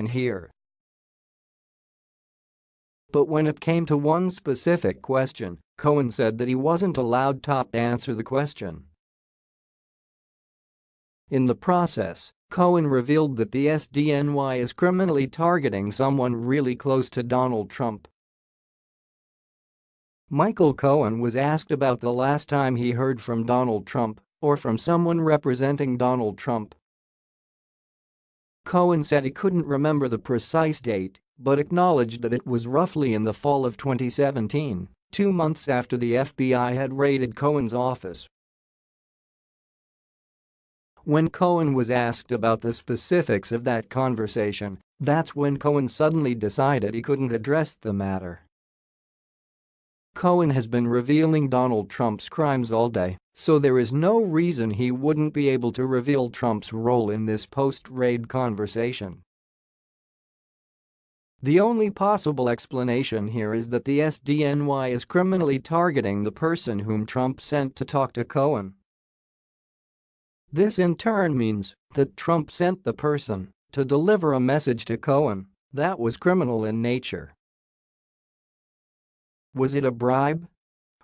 in here. But when it came to one specific question, Cohen said that he wasn't allowed to answer the question. In the process, Cohen revealed that the SDNY is criminally targeting someone really close to Donald Trump. Michael Cohen was asked about the last time he heard from Donald Trump or from someone representing Donald Trump. Cohen said he couldn't remember the precise date, but acknowledged that it was roughly in the fall of 2017, two months after the FBI had raided Cohen's office when Cohen was asked about the specifics of that conversation, that's when Cohen suddenly decided he couldn't address the matter. Cohen has been revealing Donald Trump's crimes all day, so there is no reason he wouldn't be able to reveal Trump's role in this post-raid conversation. The only possible explanation here is that the SDNY is criminally targeting the person whom Trump sent to talk to Cohen. This in turn means that Trump sent the person to deliver a message to Cohen that was criminal in nature. Was it a bribe?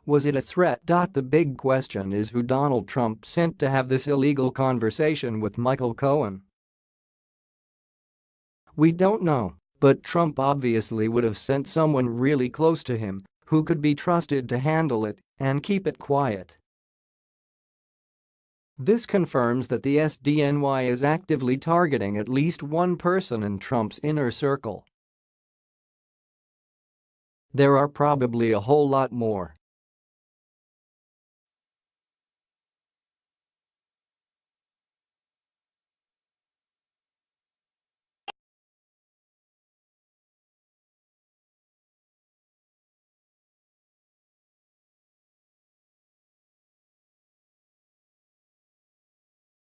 Was it a threat? The big question is who Donald Trump sent to have this illegal conversation with Michael Cohen. We don't know, but Trump obviously would have sent someone really close to him who could be trusted to handle it and keep it quiet. This confirms that the SDNY is actively targeting at least one person in Trump's inner circle. There are probably a whole lot more,